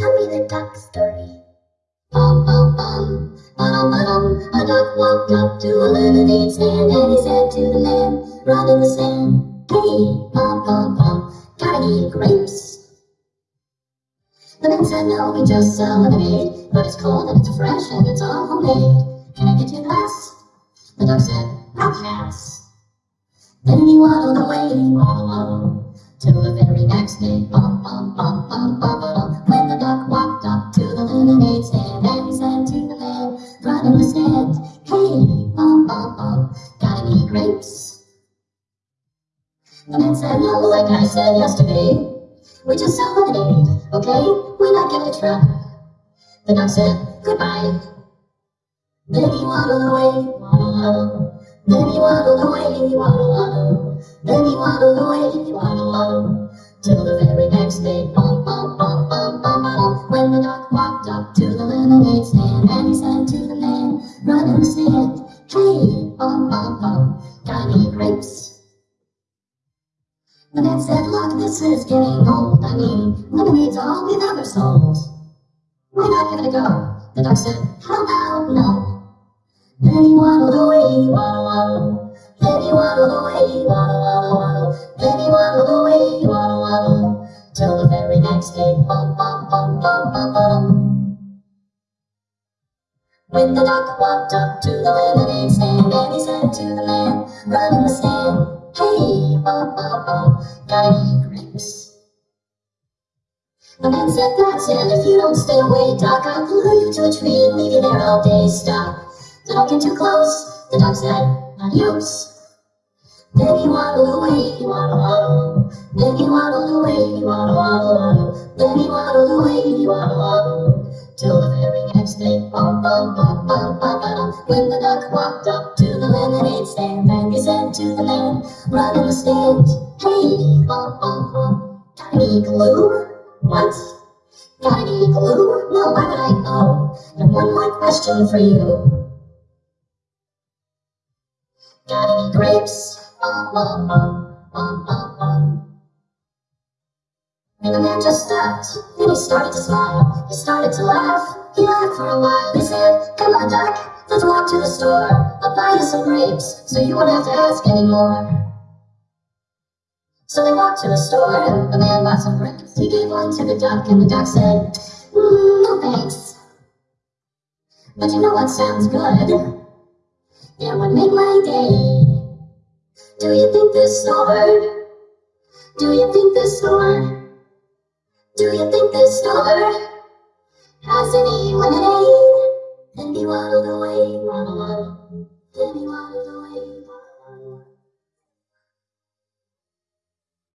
Tell me the duck story. Bum, bum, bum, ba-dum, ba-dum. A duck walked up to a lemonade stand and he said to the man, run in the sand. Hey, bum, bum, bum, got any grapes? The man said, no, we just sell lemonade, but it's cold and it's fresh and it's all homemade. Can I get you a glass? The duck said, I'll pass. Then he waddled away, waddle, waddle, till the very next day, bum, bum, bum, bum, bum, Man said, like I said yesterday, we just lemonade, okay? We're not giving a try. The duck said, goodbye. Then he waddled away, waddle, waddle. Then he waddled away, waddle, waddle. Then he waddled away, waddle, waddle. Till the very next day, bum, bum, bum, bum, bum, bum. When the duck walked up to the lemonade stand, and he said to the man running the stand, Hey, bum, bum, bum, got any grapes? The man said, look, this is getting old. I mean, lemonade's all we've ever sold. Why not give it a go? The duck said, how about no? Then he waddled away, waddle, waddle. Then he waddled away, waddle, waddle, waddle. Then he waddled away, waddle, waddle. Till the very next day, bum, bum, bum, bum, bum, bum. When the duck walked up to the lemonade stand, and he said to the man running grapes? The man said, That's it, if you don't stay away, Doc, I'll glue you to a tree and leave you there all day, stop. Don't get too close, the dog said, adios. Then he waddled away, waddle, waddle. Then he waddled away. Then he waddled away, waddle, waddle. Till the very next day, bum, bum, bum, bum, bum, bum. When the duck walked up to the lemonade stand, and he said to the man running the stand, Hey, bum, bum, bum, got any glue? What? Got any glue? No, why would I know? And one more question for you. Got any grapes? Bum, bum, bum, bum, bum. The man just stopped, then he started to smile. He started to laugh, he laughed for a while. He said, come on, Doc, let's walk to the store. I'll buy you some grapes, so you won't have to ask anymore. So they walked to the store, and the man bought some grapes. He gave one to the duck, and the duck said, mm, no thanks. But you know what sounds good? It would make my day. Do you think this store? Do you think this store? Do you think this store has any lemonade? And he waddled away, waddle,